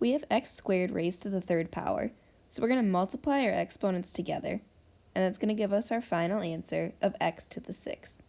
we have x squared raised to the third power, so we're going to multiply our exponents together, and that's going to give us our final answer of x to the sixth.